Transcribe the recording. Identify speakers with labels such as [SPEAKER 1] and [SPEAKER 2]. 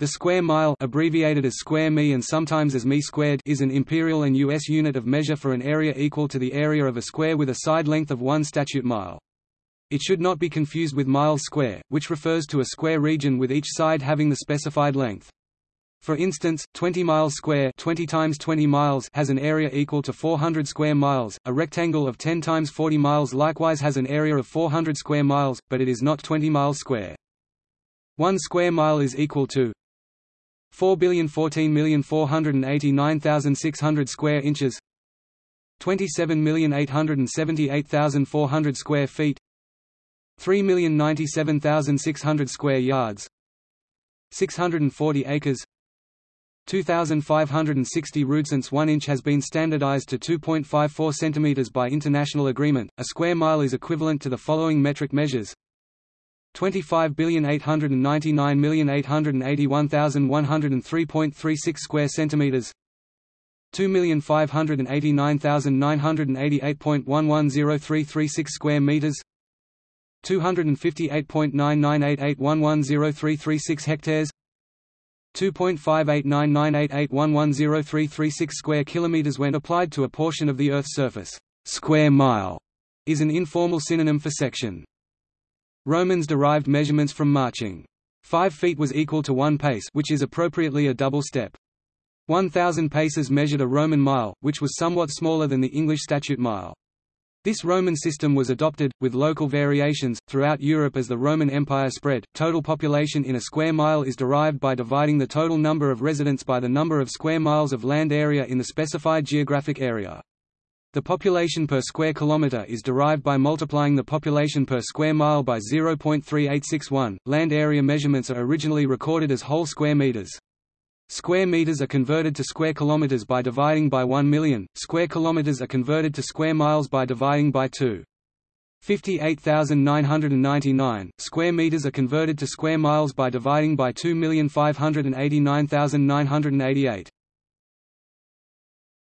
[SPEAKER 1] The square mile abbreviated as square mi and sometimes as mi squared is an imperial and US unit of measure for an area equal to the area of a square with a side length of 1 statute mile. It should not be confused with miles square, which refers to a square region with each side having the specified length. For instance, 20 miles square 20 times 20 miles has an area equal to 400 square miles. A rectangle of 10 times 40 miles likewise has an area of 400 square miles, but it is not 20 miles square. 1 square mile is equal to 4,014,489,600 square inches 27,878,400 square feet 3,097,600 square yards 640 acres 2,560 since 1 inch has been standardized to 2.54 cm by international agreement. A square mile is equivalent to the following metric measures 25,899,881,103.36 square centimeters 2,589,988.110336 square meters 258.99881103336 hectares 2.589988110336 square kilometers when applied to a portion of the Earth's surface. Square mile is an informal synonym for section. Romans derived measurements from marching. Five feet was equal to one pace which is appropriately a double step. 1,000 paces measured a Roman mile, which was somewhat smaller than the English statute mile. This Roman system was adopted, with local variations, throughout Europe as the Roman Empire spread. Total population in a square mile is derived by dividing the total number of residents by the number of square miles of land area in the specified geographic area. The population per square kilometer is derived by multiplying the population per square mile by 0.3861. Land area measurements are originally recorded as whole square meters. Square meters are converted to square kilometers by dividing by 1 million. Square kilometers are converted to square miles by dividing by 2. 58,999 square meters are converted to square miles by dividing by 2,589,988.